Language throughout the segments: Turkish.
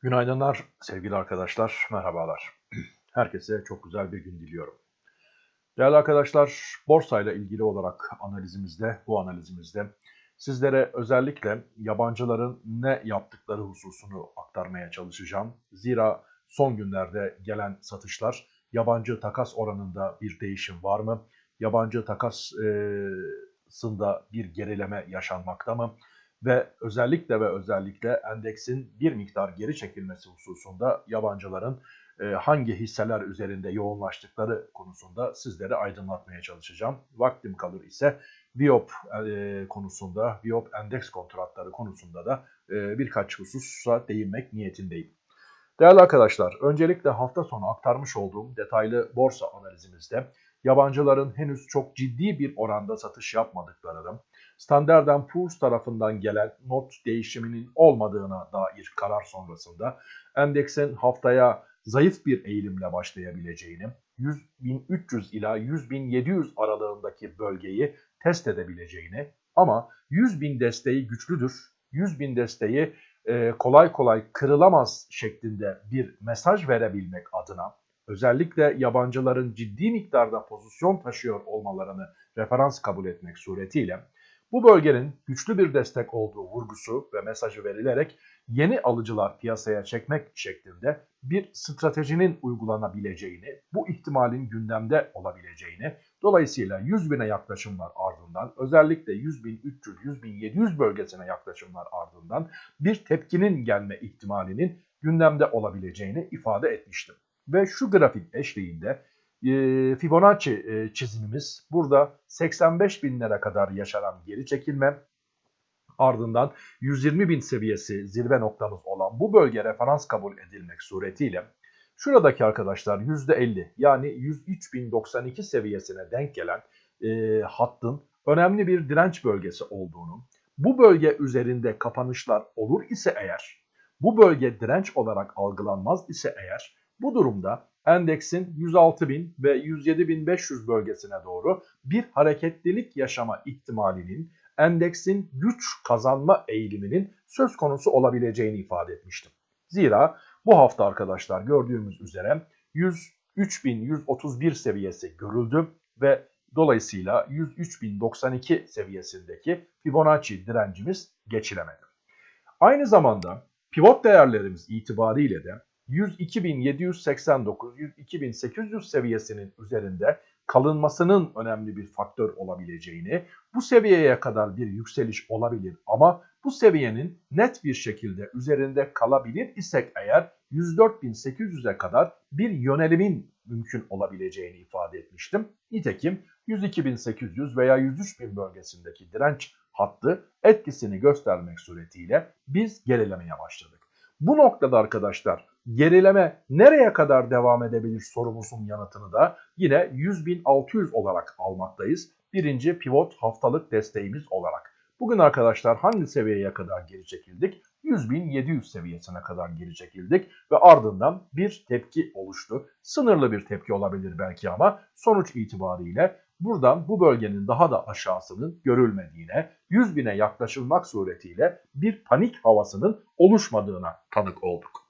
Günaydınlar sevgili arkadaşlar, merhabalar. Herkese çok güzel bir gün diliyorum. Değerli arkadaşlar, borsayla ilgili olarak analizimizde, bu analizimizde sizlere özellikle yabancıların ne yaptıkları hususunu aktarmaya çalışacağım. Zira son günlerde gelen satışlar yabancı takas oranında bir değişim var mı? Yabancı takasında bir gerileme yaşanmakta mı? Ve özellikle ve özellikle endeksin bir miktar geri çekilmesi hususunda yabancıların e, hangi hisseler üzerinde yoğunlaştıkları konusunda sizlere aydınlatmaya çalışacağım. Vaktim kalır ise Viop e, konusunda, Viop endeks kontratları konusunda da e, birkaç hususa değinmek niyetindeyim. Değerli arkadaşlar, öncelikle hafta sonu aktarmış olduğum detaylı borsa analizimizde yabancıların henüz çok ciddi bir oranda satış yapmadıklarını, Standard Poor's tarafından gelen not değişiminin olmadığına dair karar sonrasında endeksin haftaya zayıf bir eğilimle başlayabileceğini, 100.300 ila 100.700 aralığındaki bölgeyi test edebileceğini ama 100.000 desteği güçlüdür, 100.000 desteği e, kolay kolay kırılamaz şeklinde bir mesaj verebilmek adına özellikle yabancıların ciddi miktarda pozisyon taşıyor olmalarını referans kabul etmek suretiyle bu bölgenin güçlü bir destek olduğu vurgusu ve mesajı verilerek yeni alıcılar piyasaya çekmek şeklinde bir stratejinin uygulanabileceğini, bu ihtimalin gündemde olabileceğini, dolayısıyla 100 bine yaklaşımlar ardından özellikle 100 bin 300, 100 bin 700 bölgesine yaklaşımlar ardından bir tepkinin gelme ihtimalinin gündemde olabileceğini ifade etmiştim. Ve şu grafik eşliğinde Fibonacci e, çizimimiz. Burada 85 binlere kadar yaşanan geri çekilme ardından 120 bin seviyesi zirve noktamız olan bu bölge referans kabul edilmek suretiyle şuradaki arkadaşlar %50 yani 103.092 seviyesine denk gelen e, hattın önemli bir direnç bölgesi olduğunu bu bölge üzerinde kapanışlar olur ise eğer bu bölge direnç olarak algılanmaz ise eğer bu durumda endeksin 106.000 ve 107.500 bölgesine doğru bir hareketlilik yaşama ihtimalinin endeksin güç kazanma eğiliminin söz konusu olabileceğini ifade etmiştim. Zira bu hafta arkadaşlar gördüğümüz üzere 103.131 seviyesi görüldü ve dolayısıyla 103.092 seviyesindeki Fibonacci direncimiz geçilemedi. Aynı zamanda pivot değerlerimiz itibariyle de 102.789, 102.800 seviyesinin üzerinde kalınmasının önemli bir faktör olabileceğini, bu seviyeye kadar bir yükseliş olabilir ama bu seviyenin net bir şekilde üzerinde kalabilir isek eğer 104.800'e kadar bir yönelimin mümkün olabileceğini ifade etmiştim. Nitekim 102.800 veya 103.000 bölgesindeki direnç hattı etkisini göstermek suretiyle biz gerilemeye başladık. Bu noktada arkadaşlar gerileme nereye kadar devam edebilir sorumuzun yanıtını da yine 100.600 olarak almaktayız. Birinci pivot haftalık desteğimiz olarak. Bugün arkadaşlar hangi seviyeye kadar geri çekildik? 100.700 seviyesine kadar geri çekildik ve ardından bir tepki oluştu. Sınırlı bir tepki olabilir belki ama sonuç itibariyle buradan bu bölgenin daha da aşağısının görülmediğine, 100 bine yaklaşılmak suretiyle bir panik havasının oluşmadığına tanık olduk.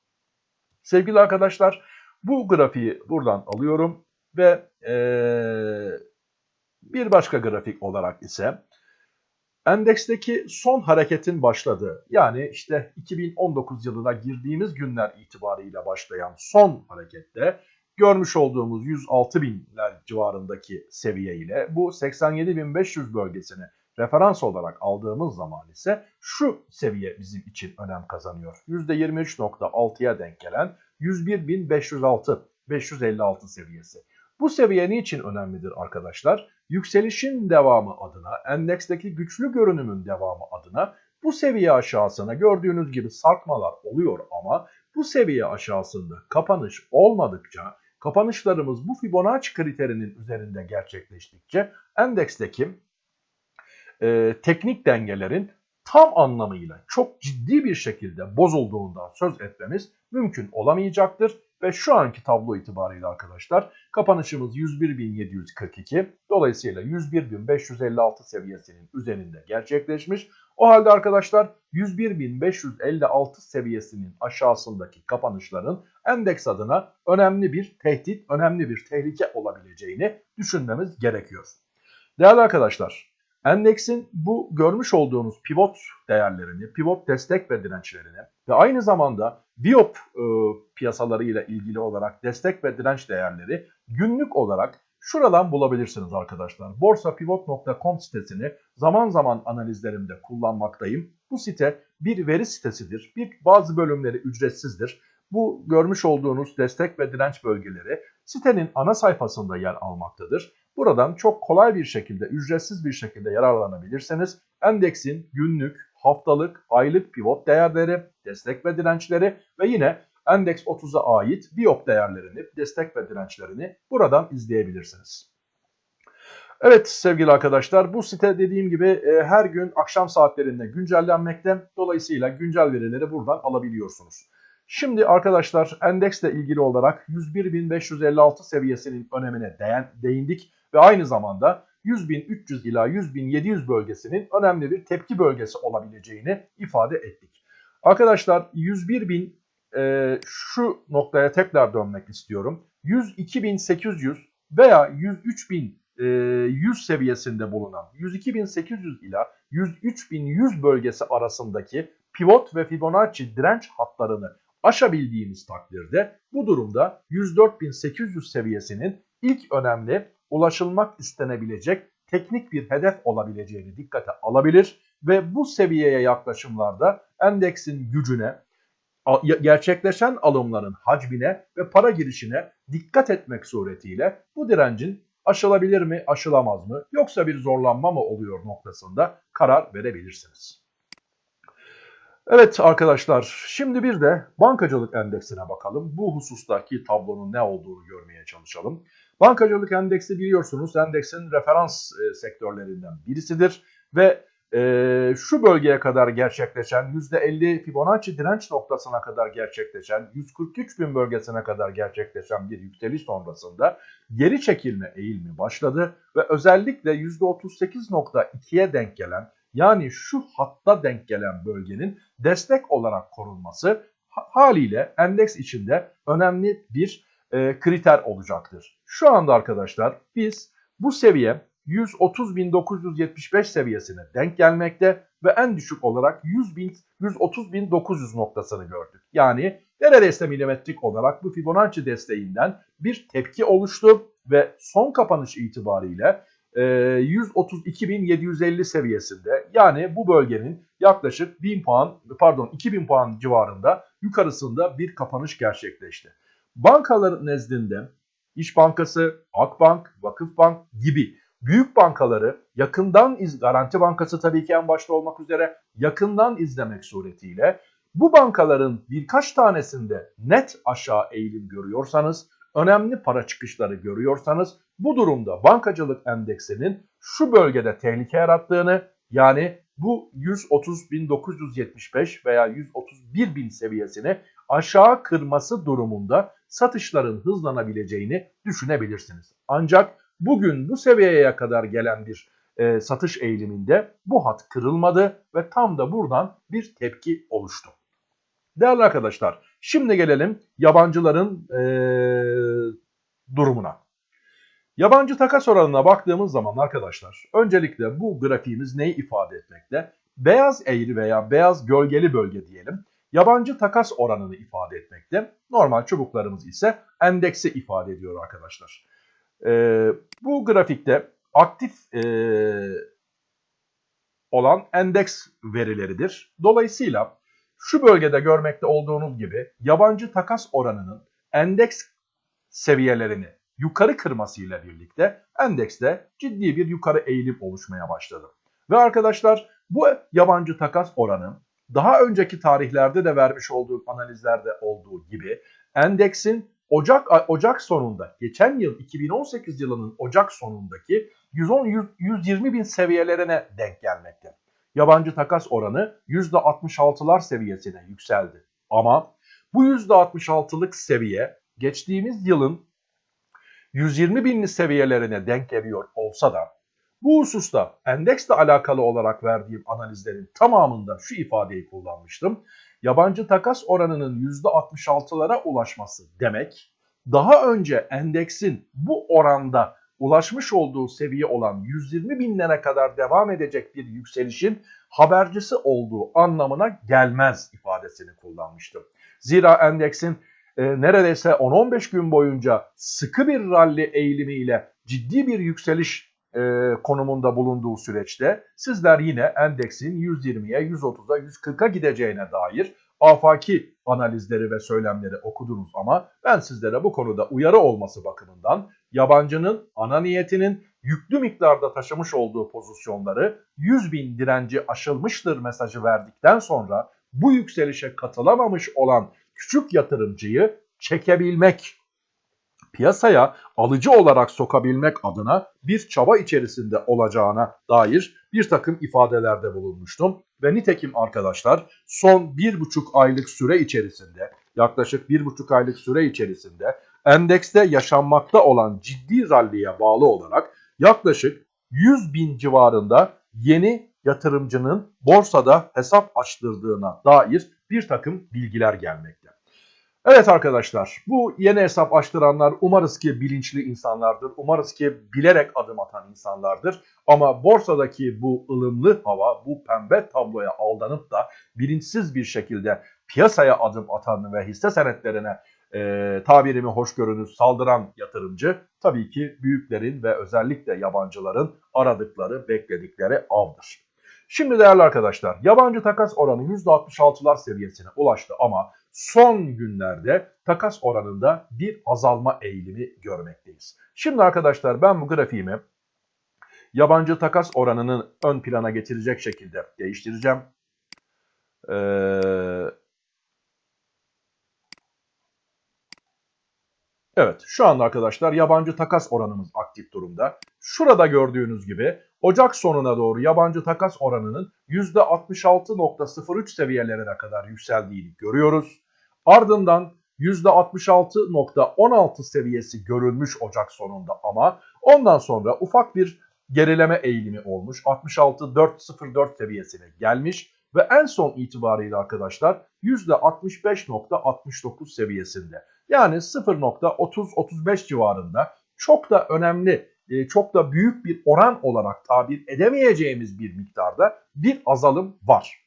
Sevgili arkadaşlar bu grafiği buradan alıyorum ve ee, bir başka grafik olarak ise endeksteki son hareketin başladığı yani işte 2019 yılına girdiğimiz günler itibariyle başlayan son harekette görmüş olduğumuz 106 binler civarındaki seviye ile bu 87.500 bölgesini referans olarak aldığımız zaman ise şu seviye bizim için önem kazanıyor. %23.6'ya denk gelen 101.506 556 seviyesi. Bu seviye niçin önemlidir arkadaşlar? Yükselişin devamı adına, endeksteki güçlü görünümün devamı adına bu seviye aşağısına gördüğünüz gibi sarkmalar oluyor ama bu seviye aşağısında kapanış olmadıkça, kapanışlarımız bu Fibonacci kriterinin üzerinde gerçekleştikçe endeksteki e, teknik dengelerin tam anlamıyla çok ciddi bir şekilde bozulduğundan söz etmemiz mümkün olamayacaktır. Ve şu anki tablo itibariyle arkadaşlar kapanışımız 101.742 dolayısıyla 101.556 seviyesinin üzerinde gerçekleşmiş. O halde arkadaşlar 101.556 seviyesinin aşağısındaki kapanışların endeks adına önemli bir tehdit, önemli bir tehlike olabileceğini düşünmemiz gerekiyor. Değerli arkadaşlar, endeksin bu görmüş olduğunuz pivot değerlerini, pivot destek ve dirençlerini ve aynı zamanda biop e, piyasalarıyla ilgili olarak destek ve direnç değerleri günlük olarak şuradan bulabilirsiniz arkadaşlar. borsapivot.com sitesini zaman zaman analizlerimde kullanmaktayım. Bu site bir veri sitesidir. Bir bazı bölümleri ücretsizdir. Bu görmüş olduğunuz destek ve direnç bölgeleri sitenin ana sayfasında yer almaktadır. Buradan çok kolay bir şekilde, ücretsiz bir şekilde yararlanabilirseniz endeksin günlük, haftalık, aylık pivot değerleri, destek ve dirençleri ve yine Endeks 30'a ait biop değerlerini, destek ve dirençlerini buradan izleyebilirsiniz. Evet sevgili arkadaşlar bu site dediğim gibi e, her gün akşam saatlerinde güncellenmekte. Dolayısıyla güncel verileri buradan alabiliyorsunuz. Şimdi arkadaşlar endeksle ilgili olarak 101.556 seviyesinin önemine değindik ve aynı zamanda 100.300 ila 100.700 bölgesinin önemli bir tepki bölgesi olabileceğini ifade ettik. Arkadaşlar 101.000 e, şu noktaya tekrar dönmek istiyorum. 102.800 veya 103.100 e, seviyesinde bulunan 102.800 ila 103.100 bölgesi arasındaki pivot ve Fibonacci direnç hatlarını aşabildiğimiz takdirde bu durumda 104.800 seviyesinin ilk önemli ulaşılmak istenebilecek teknik bir hedef olabileceğini dikkate alabilir ve bu seviyeye yaklaşımlarda endeksin gücüne, gerçekleşen alımların hacmine ve para girişine dikkat etmek suretiyle bu direncin aşılabilir mi, aşılamaz mı yoksa bir zorlanma mı oluyor noktasında karar verebilirsiniz. Evet arkadaşlar şimdi bir de bankacılık endeksine bakalım. Bu husustaki tablonun ne olduğunu görmeye çalışalım. Bankacılık endeksi biliyorsunuz endeksin referans e, sektörlerinden birisidir ve e, şu bölgeye kadar gerçekleşen %50 Fibonacci direnç noktasına kadar gerçekleşen 143 bin bölgesine kadar gerçekleşen bir yükseliş sonrasında geri çekilme eğilimi başladı ve özellikle %38.2'ye denk gelen yani şu hatta denk gelen bölgenin destek olarak korunması haliyle endeks içinde önemli bir e, kriter olacaktır. Şu anda arkadaşlar biz bu seviye 130.975 seviyesine denk gelmekte ve en düşük olarak 100.000 130.900 noktasını gördük. Yani neredeyse milimetrik olarak bu Fibonacci desteğinden bir tepki oluştu ve son kapanış itibariyle 132.750 seviyesinde yani bu bölgenin yaklaşık 1000 puan pardon 2000 puan civarında yukarısında bir kapanış gerçekleşti. Bankaların nezdinde İş Bankası, Akbank, Vakıfbank gibi büyük bankaları yakından iz Garanti Bankası tabii ki en başta olmak üzere yakından izlemek suretiyle bu bankaların birkaç tanesinde net aşağı eğilim görüyorsanız, önemli para çıkışları görüyorsanız bu durumda bankacılık endeksinin şu bölgede tehlike yarattığını yani bu 130.975 veya 131.000 seviyesini aşağı kırması durumunda satışların hızlanabileceğini düşünebilirsiniz. Ancak bugün bu seviyeye kadar gelen bir e, satış eğiliminde bu hat kırılmadı ve tam da buradan bir tepki oluştu. Değerli arkadaşlar şimdi gelelim yabancıların e, durumuna. Yabancı takas oranına baktığımız zaman arkadaşlar öncelikle bu grafiğimiz neyi ifade etmekte? Beyaz eğri veya beyaz gölgeli bölge diyelim. Yabancı takas oranını ifade etmekte. Normal çubuklarımız ise endeksi ifade ediyor arkadaşlar. Ee, bu grafikte aktif e, olan endeks verileridir. Dolayısıyla şu bölgede görmekte olduğunuz gibi yabancı takas oranının endeks seviyelerini yukarı kırmasıyla birlikte endekste ciddi bir yukarı eğilim oluşmaya başladı. Ve arkadaşlar bu yabancı takas oranı daha önceki tarihlerde de vermiş olduğum analizlerde olduğu gibi endeksin Ocak Ocak sonunda geçen yıl 2018 yılının Ocak sonundaki 110 120 bin seviyelerine denk gelmekte. Yabancı takas oranı %66'lar seviyesine yükseldi. Ama bu %66'lık seviye geçtiğimiz yılın 120 binli seviyelerine denk geliyor olsa da Bu hususta endeksle alakalı olarak verdiğim analizlerin tamamında şu ifadeyi kullanmıştım. Yabancı takas oranının %66'lara ulaşması demek, daha önce endeksin bu oranda ulaşmış olduğu seviye olan 120 binlere kadar devam edecek bir yükselişin habercisi olduğu anlamına gelmez ifadesini kullanmıştım. Zira endeksin e, neredeyse 10-15 gün boyunca sıkı bir rally eğilimiyle ciddi bir yükseliş e, konumunda bulunduğu süreçte sizler yine endeksin 120'ye, 130'a, 140'a gideceğine dair afaki analizleri ve söylemleri okudunuz ama ben sizlere bu konuda uyarı olması bakımından yabancının ana niyetinin yüklü miktarda taşımış olduğu pozisyonları 100 bin direnci aşılmıştır mesajı verdikten sonra bu yükselişe katılamamış olan küçük yatırımcıyı çekebilmek, piyasaya alıcı olarak sokabilmek adına bir çaba içerisinde olacağına dair bir takım ifadelerde bulunmuştum. Ve nitekim arkadaşlar son bir buçuk aylık süre içerisinde yaklaşık bir buçuk aylık süre içerisinde endekste yaşanmakta olan ciddi ralliye bağlı olarak yaklaşık 100 bin civarında yeni yatırımcının borsada hesap açtırdığına dair bir takım bilgiler gelmekte. Evet arkadaşlar bu yeni hesap açtıranlar umarız ki bilinçli insanlardır. Umarız ki bilerek adım atan insanlardır. Ama borsadaki bu ılımlı hava, bu pembe tabloya aldanıp da bilinçsiz bir şekilde piyasaya adım atan ve hisse senetlerine e, tabirimi hoş görünüz saldıran yatırımcı tabii ki büyüklerin ve özellikle yabancıların aradıkları, bekledikleri avdır. Şimdi değerli arkadaşlar yabancı takas oranı %66'lar seviyesine ulaştı ama son günlerde takas oranında bir azalma eğilimi görmekteyiz. Şimdi arkadaşlar ben bu grafiğimi yabancı takas oranını ön plana getirecek şekilde değiştireceğim. Ee, Evet şu anda arkadaşlar yabancı takas oranımız aktif durumda. Şurada gördüğünüz gibi Ocak sonuna doğru yabancı takas oranının %66.03 seviyelerine kadar yükseldiğini görüyoruz. Ardından %66.16 seviyesi görülmüş Ocak sonunda ama ondan sonra ufak bir gerileme eğilimi olmuş. 66.404 seviyesine gelmiş ve en son itibariyle arkadaşlar %65.69 seviyesinde. Yani 0.30-35 civarında çok da önemli, e, çok da büyük bir oran olarak tabir edemeyeceğimiz bir miktarda bir azalım var.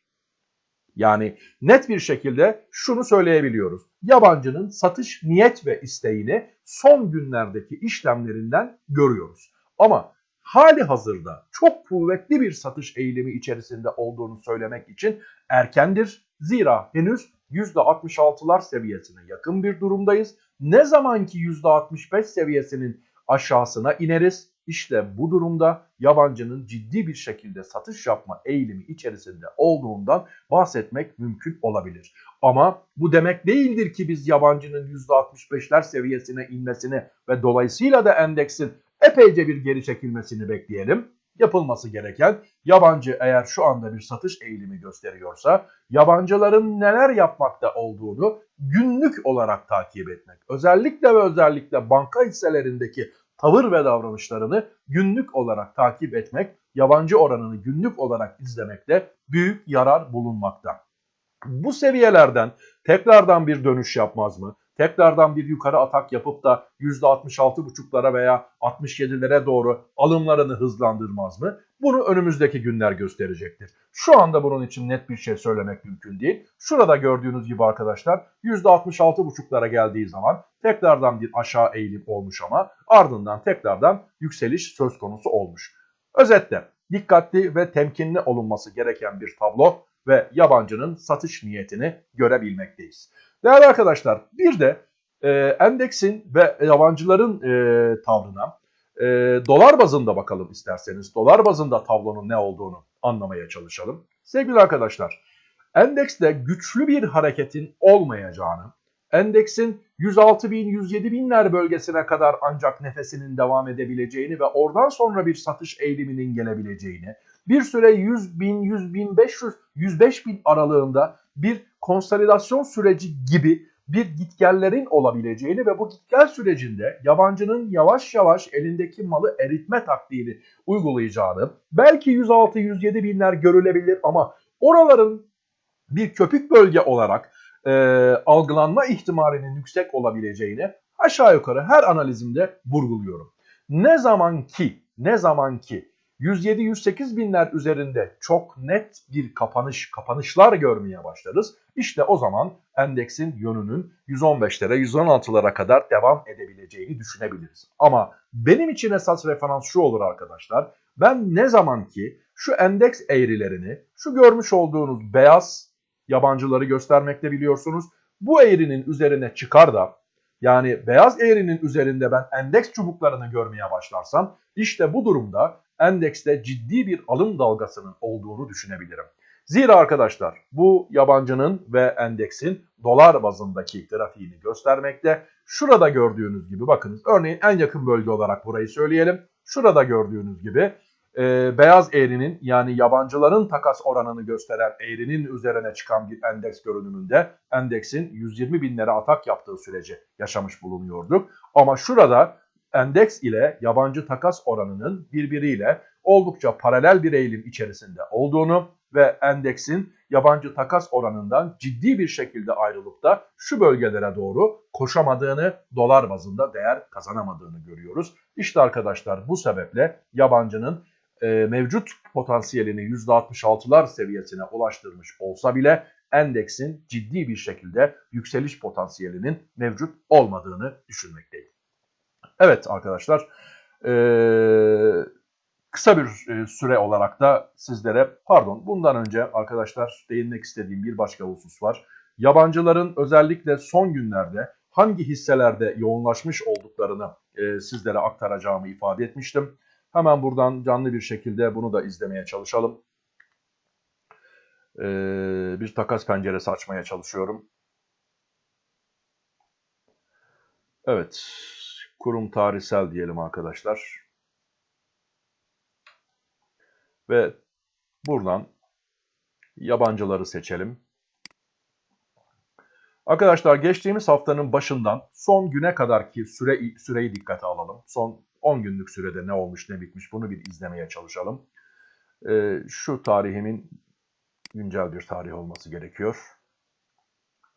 Yani net bir şekilde şunu söyleyebiliyoruz. Yabancının satış niyet ve isteğini son günlerdeki işlemlerinden görüyoruz. Ama hali hazırda çok kuvvetli bir satış eğilimi içerisinde olduğunu söylemek için erkendir. Zira henüz %66'lar seviyesine yakın bir durumdayız. Ne zamanki %65 seviyesinin aşağısına ineriz. İşte bu durumda yabancının ciddi bir şekilde satış yapma eğilimi içerisinde olduğundan bahsetmek mümkün olabilir. Ama bu demek değildir ki biz yabancının %65'ler seviyesine inmesini ve dolayısıyla da endeksin epeyce bir geri çekilmesini bekleyelim yapılması gereken yabancı eğer şu anda bir satış eğilimi gösteriyorsa yabancıların neler yapmakta olduğunu günlük olarak takip etmek. Özellikle ve özellikle banka hisselerindeki tavır ve davranışlarını günlük olarak takip etmek, yabancı oranını günlük olarak izlemekte büyük yarar bulunmakta. Bu seviyelerden tekrardan bir dönüş yapmaz mı? Tekrardan bir yukarı atak yapıp da %66,5'lara veya 67'lere doğru alımlarını hızlandırmaz mı? Bunu önümüzdeki günler gösterecektir. Şu anda bunun için net bir şey söylemek mümkün değil. Şurada gördüğünüz gibi arkadaşlar %66,5'lara geldiği zaman tekrardan bir aşağı eğilim olmuş ama ardından tekrardan yükseliş söz konusu olmuş. Özetle dikkatli ve temkinli olunması gereken bir tablo ve yabancının satış niyetini görebilmekteyiz. Değerli arkadaşlar bir de e, endeksin ve yabancıların e, tavrına e, dolar bazında bakalım isterseniz. Dolar bazında tablonun ne olduğunu anlamaya çalışalım. Sevgili arkadaşlar endekste güçlü bir hareketin olmayacağını, endeksin 106 bin 107 binler bölgesine kadar ancak nefesinin devam edebileceğini ve oradan sonra bir satış eğiliminin gelebileceğini, bir süre 100 bin, 100 bin 500, 105 bin aralığında bir konsolidasyon süreci gibi bir gitgellerin olabileceğini ve bu gitgel sürecinde yabancının yavaş yavaş elindeki malı eritme taktiğini uygulayacağını, belki 106-107 binler görülebilir ama oraların bir köpük bölge olarak e, algılanma ihtimalinin yüksek olabileceğini aşağı yukarı her analizimde vurguluyorum. Ne zaman ki, ne zaman ki 107-108 binler üzerinde çok net bir kapanış, kapanışlar görmeye başlarız. İşte o zaman endeksin yönünün 115'lere, 116'lara kadar devam edebileceğini düşünebiliriz. Ama benim için esas referans şu olur arkadaşlar. Ben ne zaman ki şu endeks eğrilerini, şu görmüş olduğunuz beyaz yabancıları göstermekte biliyorsunuz. Bu eğrinin üzerine çıkar da yani beyaz eğrinin üzerinde ben endeks çubuklarını görmeye başlarsam işte bu durumda endekste ciddi bir alım dalgasının olduğunu düşünebilirim. Zira arkadaşlar bu yabancının ve endeksin dolar bazındaki grafiğini göstermekte. Şurada gördüğünüz gibi bakınız örneğin en yakın bölge olarak burayı söyleyelim. Şurada gördüğünüz gibi e, beyaz eğrinin yani yabancıların takas oranını gösteren eğrinin üzerine çıkan bir endeks görünümünde endeksin 120 binlere atak yaptığı süreci yaşamış bulunuyorduk. Ama şurada endeks ile yabancı takas oranının birbiriyle oldukça paralel bir eğilim içerisinde olduğunu ve endeksin yabancı takas oranından ciddi bir şekilde ayrılıp da şu bölgelere doğru koşamadığını, dolar bazında değer kazanamadığını görüyoruz. İşte arkadaşlar bu sebeple yabancının e, mevcut potansiyelini %66'lar seviyesine ulaştırmış olsa bile endeksin ciddi bir şekilde yükseliş potansiyelinin mevcut olmadığını düşünmekteyim. Evet arkadaşlar e, kısa bir e, süre olarak da sizlere pardon bundan önce arkadaşlar değinmek istediğim bir başka husus var. Yabancıların özellikle son günlerde hangi hisselerde yoğunlaşmış olduklarını sizlere aktaracağımı ifade etmiştim. Hemen buradan canlı bir şekilde bunu da izlemeye çalışalım. Ee, bir takas penceresi açmaya çalışıyorum. Evet, kurum tarihsel diyelim arkadaşlar. Ve buradan yabancıları seçelim. Arkadaşlar geçtiğimiz haftanın başından son güne kadarki süre, süreyi dikkate alalım. Son 10 günlük sürede ne olmuş ne bitmiş bunu bir izlemeye çalışalım. Ee, şu tarihimin güncel bir tarih olması gerekiyor.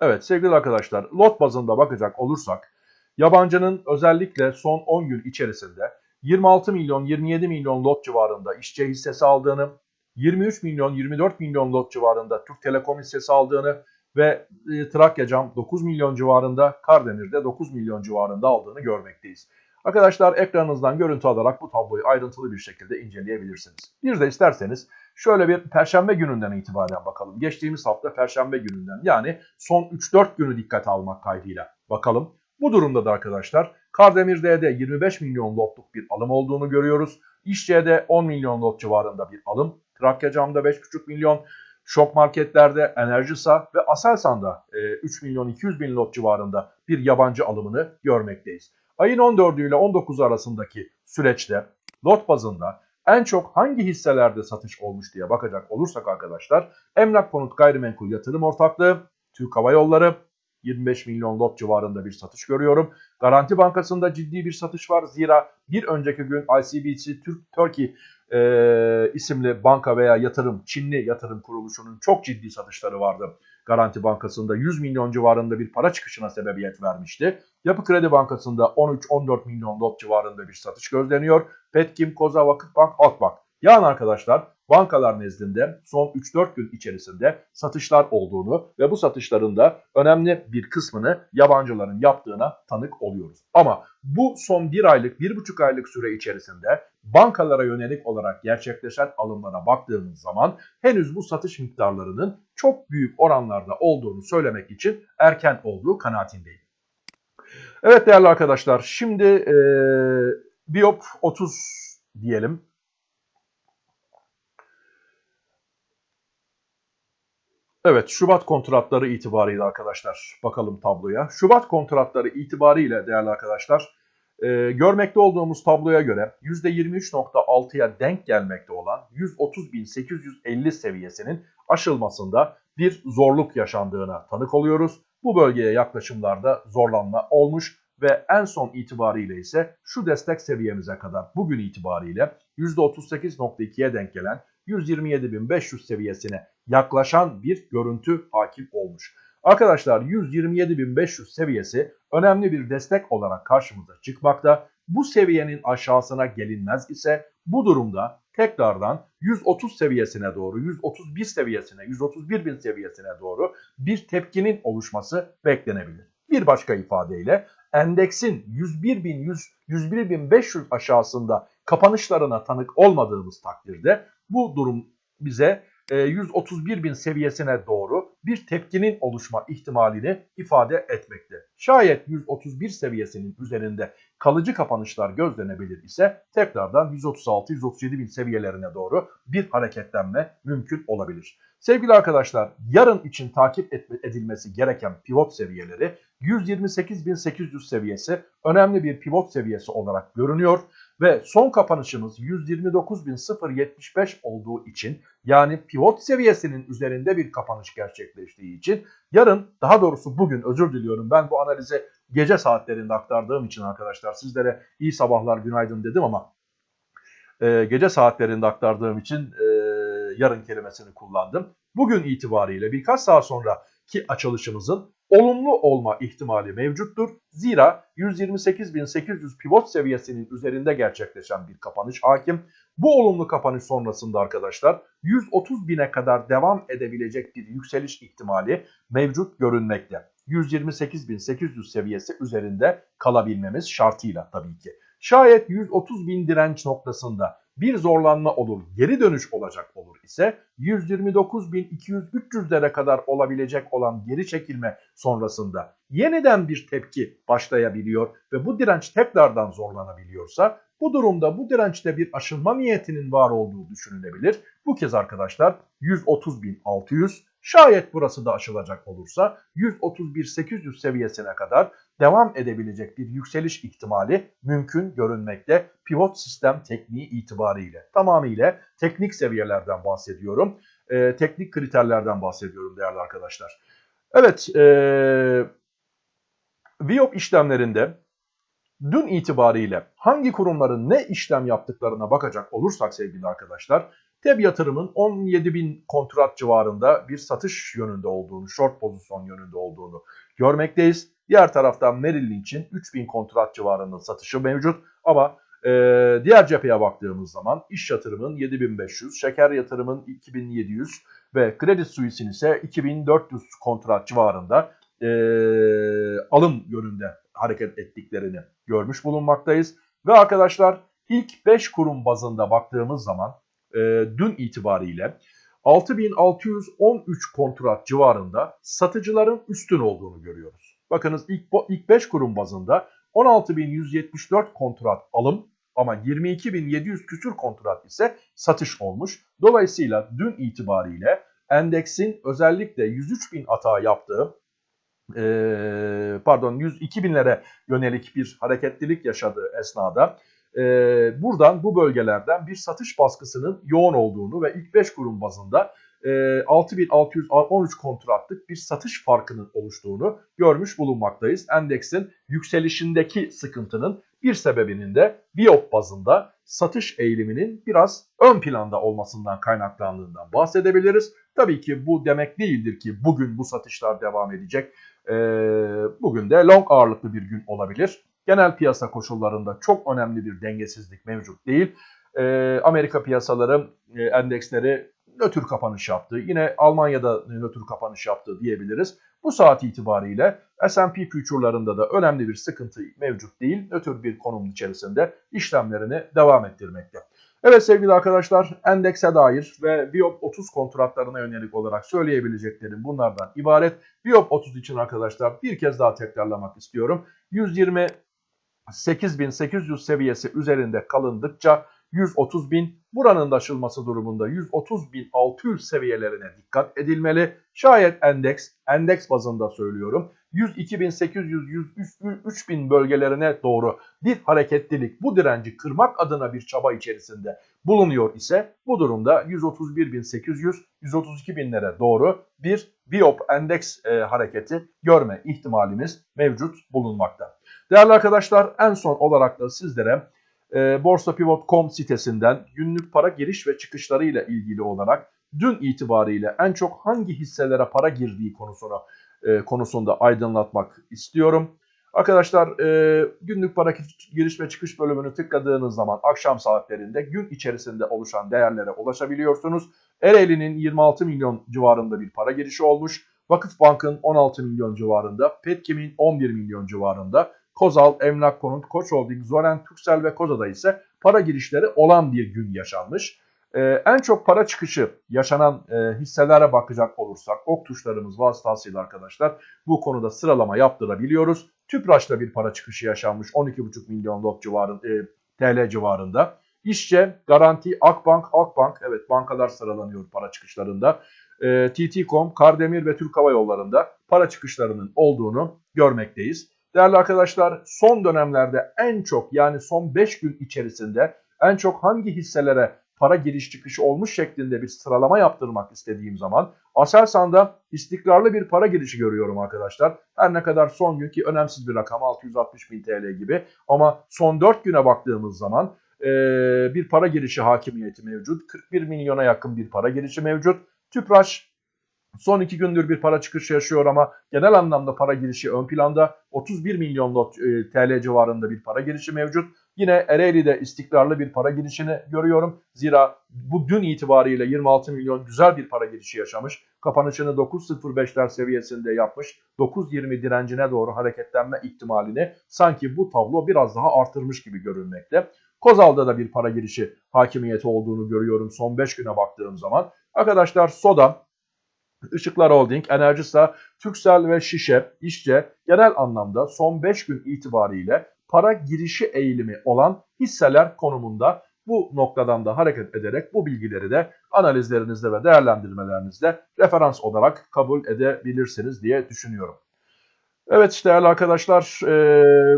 Evet sevgili arkadaşlar lot bazında bakacak olursak yabancının özellikle son 10 gün içerisinde 26 milyon 27 milyon lot civarında işçi hissesi aldığını, 23 milyon 24 milyon lot civarında Türk Telekom hissesi aldığını ve e, Trakya Cam 9 milyon civarında, Kardemir'de 9 milyon civarında aldığını görmekteyiz. Arkadaşlar ekranınızdan görüntü alarak bu tabloyu ayrıntılı bir şekilde inceleyebilirsiniz. Bir de isterseniz şöyle bir perşembe gününden itibaren bakalım. Geçtiğimiz hafta perşembe gününden yani son 3-4 günü dikkate almak kaydıyla bakalım. Bu durumda da arkadaşlar Kardemir D'de 25 milyon lotluk bir alım olduğunu görüyoruz. İşçe'de 10 milyon lot civarında bir alım. Trakya Cam'da 5,5 milyon. Şok marketlerde Enerjisa ve Aselsan'da 3 milyon 200 bin lot civarında bir yabancı alımını görmekteyiz. Ayın 14'ü ile 19 arasındaki süreçte lot bazında en çok hangi hisselerde satış olmuş diye bakacak olursak arkadaşlar Emlak Konut Gayrimenkul Yatırım Ortaklığı, Türk Hava Yolları 25 milyon lot civarında bir satış görüyorum. Garanti Bankası'nda ciddi bir satış var. Zira bir önceki gün ICBC Türk Turkey e, isimli banka veya yatırım, Çinli yatırım kuruluşunun çok ciddi satışları vardı. Garanti Bankası'nda 100 milyon civarında bir para çıkışına sebebiyet vermişti. Yapı Kredi Bankası'nda 13-14 milyon lot civarında bir satış gözleniyor. Petkim, Koza, Vakıfbank, Halkbank. Yani arkadaşlar bankalar nezdinde son 3-4 gün içerisinde satışlar olduğunu ve bu satışların da önemli bir kısmını yabancıların yaptığına tanık oluyoruz. Ama bu son 1 aylık, 1,5 aylık süre içerisinde bankalara yönelik olarak gerçekleşen alımlara baktığımız zaman henüz bu satış miktarlarının çok büyük oranlarda olduğunu söylemek için erken olduğu kanaatindeyim. Evet değerli arkadaşlar şimdi e, Biop 30 diyelim. Evet Şubat kontratları itibariyle arkadaşlar bakalım tabloya. Şubat kontratları itibariyle değerli arkadaşlar e, görmekte olduğumuz tabloya göre %23.6'ya denk gelmekte olan 130.850 seviyesinin aşılmasında bir zorluk yaşandığına tanık oluyoruz. Bu bölgeye yaklaşımlarda zorlanma olmuş ve en son itibariyle ise şu destek seviyemize kadar bugün itibariyle %38.2'ye denk gelen 127.500 seviyesine yaklaşan bir görüntü hakim olmuş. Arkadaşlar 127.500 seviyesi önemli bir destek olarak karşımıza çıkmakta. Bu seviyenin aşağısına gelinmez ise bu durumda tekrardan 130 seviyesine doğru, 131 seviyesine, 131 bin seviyesine doğru bir tepkinin oluşması beklenebilir. Bir başka ifadeyle endeksin 101.100, 101.500 aşağısında kapanışlarına tanık olmadığımız takdirde bu durum bize 131 e, bin seviyesine doğru bir tepkinin oluşma ihtimalini ifade etmekte. Şayet 131 seviyesinin üzerinde kalıcı kapanışlar gözlenebilir ise tekrardan 136-137 bin seviyelerine doğru bir hareketlenme mümkün olabilir. Sevgili arkadaşlar yarın için takip edilmesi gereken pivot seviyeleri 128.800 seviyesi önemli bir pivot seviyesi olarak görünüyor ve son kapanışımız 129.075 olduğu için yani pivot seviyesinin üzerinde bir kapanış gerçekleştiği için yarın daha doğrusu bugün özür diliyorum ben bu analize gece saatlerinde aktardığım için arkadaşlar sizlere iyi sabahlar günaydın dedim ama e, gece saatlerinde aktardığım için e, yarın kelimesini kullandım. Bugün itibariyle birkaç saat sonra ki açılışımızın olumlu olma ihtimali mevcuttur. Zira 128.800 pivot seviyesinin üzerinde gerçekleşen bir kapanış hakim. Bu olumlu kapanış sonrasında arkadaşlar 130.000'e kadar devam edebilecek bir yükseliş ihtimali mevcut görünmekte. 128.800 seviyesi üzerinde kalabilmemiz şartıyla tabii ki. Şayet 130.000 direnç noktasında bir zorlanma olur, geri dönüş olacak olur ise 129.200-300'lere kadar olabilecek olan geri çekilme sonrasında yeniden bir tepki başlayabiliyor ve bu direnç tekrardan zorlanabiliyorsa bu durumda bu dirençte bir aşılma niyetinin var olduğu düşünülebilir. Bu kez arkadaşlar 130.600 şayet burası da aşılacak olursa 131.800 seviyesine kadar devam edebilecek bir yükseliş ihtimali mümkün görünmekte pivot sistem tekniği itibariyle. Tamamıyla teknik seviyelerden bahsediyorum. E, teknik kriterlerden bahsediyorum değerli arkadaşlar. Evet, e, VIOP işlemlerinde dün itibariyle hangi kurumların ne işlem yaptıklarına bakacak olursak sevgili arkadaşlar, TEB yatırımın 17 bin kontrat civarında bir satış yönünde olduğunu, short pozisyon yönünde olduğunu görmekteyiz. Diğer taraftan Merrill için 3000 kontrat civarında satışı mevcut ama e, diğer cepheye baktığımız zaman iş yatırımın 7500, şeker yatırımın 2700 ve Credit Suisse'in ise 2400 kontrat civarında e, alım yönünde hareket ettiklerini görmüş bulunmaktayız. Ve arkadaşlar ilk 5 kurum bazında baktığımız zaman e, dün itibariyle 6613 kontrat civarında satıcıların üstün olduğunu görüyoruz. Bakınız ilk, ilk 5 kurum bazında 16.174 kontrat alım ama 22.700 küsür kontrat ise satış olmuş. Dolayısıyla dün itibariyle endeksin özellikle 103.000 hata yaptığı e, pardon 102.000'lere yönelik bir hareketlilik yaşadığı esnada buradan bu bölgelerden bir satış baskısının yoğun olduğunu ve ilk 5 kurum bazında 6613 kontratlık bir satış farkının oluştuğunu görmüş bulunmaktayız. Endeksin yükselişindeki sıkıntının bir sebebinin de Biop bazında satış eğiliminin biraz ön planda olmasından kaynaklandığından bahsedebiliriz. Tabii ki bu demek değildir ki bugün bu satışlar devam edecek. Ee, bugün de long ağırlıklı bir gün olabilir. Genel piyasa koşullarında çok önemli bir dengesizlik mevcut değil. Ee, Amerika piyasaları e, endeksleri nötr kapanış yaptı. Yine Almanya'da nötr kapanış yaptı diyebiliriz. Bu saat itibariyle S&P future'larında da önemli bir sıkıntı mevcut değil. Nötr bir konum içerisinde işlemlerini devam ettirmekte. Evet sevgili arkadaşlar endekse dair ve Biop 30 kontratlarına yönelik olarak söyleyebileceklerim bunlardan ibaret. Biop 30 için arkadaşlar bir kez daha tekrarlamak istiyorum. 120 8800 seviyesi üzerinde kalındıkça 130 bin. Buranın da aşılması durumunda 130 bin 600 seviyelerine dikkat edilmeli. Şayet endeks, endeks bazında söylüyorum 102.800 bin bölgelerine doğru bir hareketlilik bu direnci kırmak adına bir çaba içerisinde bulunuyor ise bu durumda 131.800 132 binlere doğru bir Biop endeks e, hareketi görme ihtimalimiz mevcut bulunmakta. Değerli arkadaşlar en son olarak da sizlere e, borsapivot.com sitesinden günlük para giriş ve çıkışları ile ilgili olarak dün itibariyle en çok hangi hisselere para girdiği konusuna e, konusunda aydınlatmak istiyorum. Arkadaşlar e, günlük para giriş ve çıkış bölümünü tıkladığınız zaman akşam saatlerinde gün içerisinde oluşan değerlere ulaşabiliyorsunuz. Ereğli'nin 26 milyon civarında bir para girişi olmuş. Vakıfbank'ın 16 milyon civarında, Petkim'in 11 milyon civarında, Kozal, Emlak Konut, Koç Holding, Zoren, Türksel ve Koza'da ise para girişleri olan bir gün yaşanmış. Ee, en çok para çıkışı yaşanan e, hisselere bakacak olursak ok tuşlarımız vasıtasıyla arkadaşlar bu konuda sıralama yaptırabiliyoruz. Tüpraş'ta bir para çıkışı yaşanmış 12,5 milyon lot civarında, e, TL civarında. İşçe, Garanti, Akbank, Halkbank evet bankalar sıralanıyor para çıkışlarında. E, TT.com, Kardemir ve Türk Hava Yolları'nda para çıkışlarının olduğunu görmekteyiz. Değerli arkadaşlar son dönemlerde en çok yani son 5 gün içerisinde en çok hangi hisselere para giriş çıkışı olmuş şeklinde bir sıralama yaptırmak istediğim zaman Aselsan'da istikrarlı bir para girişi görüyorum arkadaşlar. Her ne kadar son günkü önemsiz bir rakam 660 bin TL gibi ama son 4 güne baktığımız zaman e, bir para girişi hakimiyeti mevcut. 41 milyona yakın bir para girişi mevcut. Tüpraş Son iki gündür bir para çıkışı yaşıyor ama genel anlamda para girişi ön planda. 31 milyon lot, e, TL civarında bir para girişi mevcut. Yine Ereğli'de istikrarlı bir para girişini görüyorum. Zira bu dün itibariyle 26 milyon güzel bir para girişi yaşamış. Kapanışını 9.05'ler seviyesinde yapmış. 9.20 direncine doğru hareketlenme ihtimalini sanki bu tablo biraz daha artırmış gibi görünmekte. Kozal'da da bir para girişi hakimiyeti olduğunu görüyorum son 5 güne baktığım zaman. Arkadaşlar Soda Işıklar Holding, Enerjisa, Türksel ve Şişe, İşçe genel anlamda son 5 gün itibariyle para girişi eğilimi olan hisseler konumunda bu noktadan da hareket ederek bu bilgileri de analizlerinizde ve değerlendirmelerinizde referans olarak kabul edebilirsiniz diye düşünüyorum. Evet değerli arkadaşlar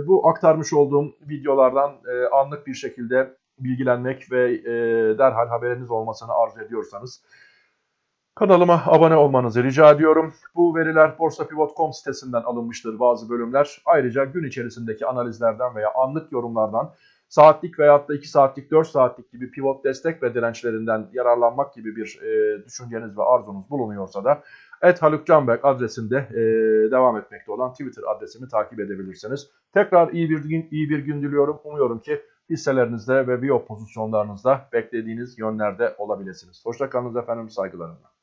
bu aktarmış olduğum videolardan anlık bir şekilde bilgilenmek ve derhal haberiniz olmasını arzu ediyorsanız Kanalıma abone olmanızı rica ediyorum. Bu veriler borsapivot.com sitesinden alınmıştır bazı bölümler. Ayrıca gün içerisindeki analizlerden veya anlık yorumlardan saatlik veyahut da 2 saatlik 4 saatlik gibi pivot destek ve dirençlerinden yararlanmak gibi bir e, düşünceniz ve arzunuz bulunuyorsa da et Haluk Canberk adresinde e, devam etmekte olan Twitter adresimi takip edebilirsiniz. Tekrar iyi bir gün, iyi bir gün diliyorum. Umuyorum ki hisselerinizde ve biyo pozisyonlarınızda beklediğiniz yönlerde olabilirsiniz. Hoşçakalınız efendim saygılarımla.